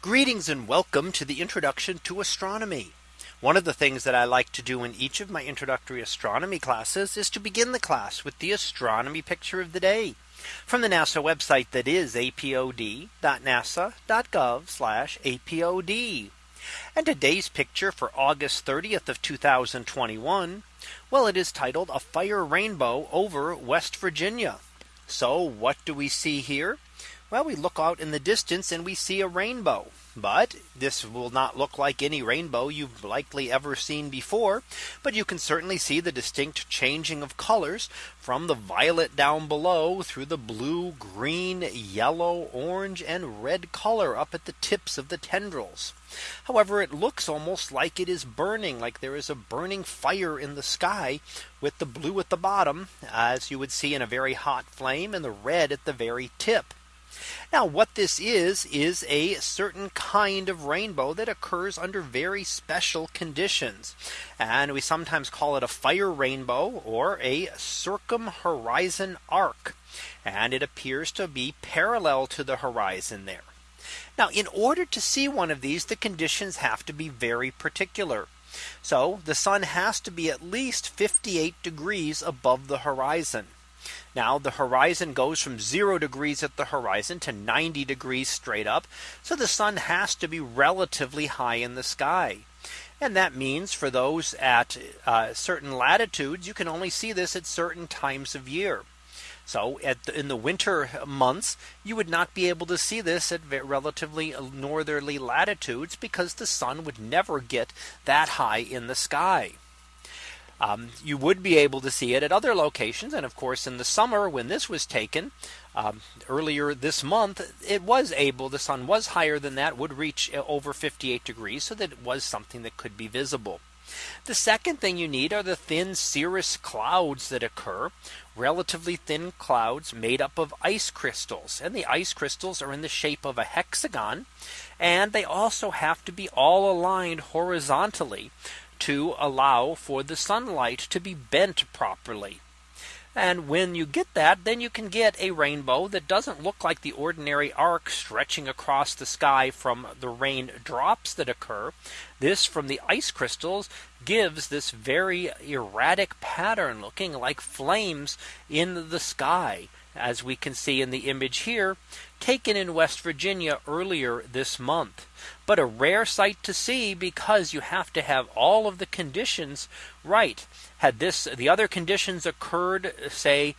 Greetings and welcome to the introduction to astronomy. One of the things that I like to do in each of my introductory astronomy classes is to begin the class with the astronomy picture of the day from the NASA website that is apod.nasa.gov apod. And today's picture for August 30th of 2021. Well, it is titled a fire rainbow over West Virginia. So what do we see here? Well, we look out in the distance and we see a rainbow. But this will not look like any rainbow you've likely ever seen before. But you can certainly see the distinct changing of colors from the violet down below through the blue, green, yellow, orange and red color up at the tips of the tendrils. However, it looks almost like it is burning like there is a burning fire in the sky with the blue at the bottom as you would see in a very hot flame and the red at the very tip. Now what this is is a certain kind of rainbow that occurs under very special conditions. And we sometimes call it a fire rainbow or a circumhorizon arc. And it appears to be parallel to the horizon there. Now in order to see one of these the conditions have to be very particular. So the sun has to be at least 58 degrees above the horizon. Now the horizon goes from zero degrees at the horizon to 90 degrees straight up. So the sun has to be relatively high in the sky. And that means for those at uh, certain latitudes, you can only see this at certain times of year. So the, in the winter months, you would not be able to see this at relatively northerly latitudes because the sun would never get that high in the sky. Um, you would be able to see it at other locations. And of course, in the summer when this was taken um, earlier this month, it was able the sun was higher than that would reach uh, over 58 degrees. So that it was something that could be visible. The second thing you need are the thin cirrus clouds that occur relatively thin clouds made up of ice crystals and the ice crystals are in the shape of a hexagon and they also have to be all aligned horizontally to allow for the sunlight to be bent properly. And when you get that, then you can get a rainbow that doesn't look like the ordinary arc stretching across the sky from the rain drops that occur. This from the ice crystals gives this very erratic pattern looking like flames in the sky as we can see in the image here, taken in West Virginia earlier this month. But a rare sight to see because you have to have all of the conditions right. Had this the other conditions occurred, say,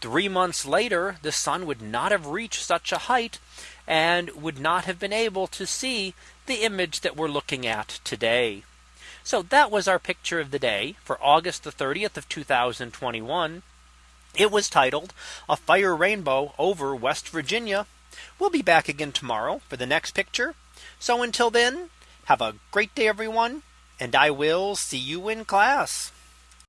three months later, the sun would not have reached such a height and would not have been able to see the image that we're looking at today. So that was our picture of the day for August the 30th of 2021. It was titled a fire rainbow over West Virginia. We'll be back again tomorrow for the next picture. So until then, have a great day, everyone, and I will see you in class.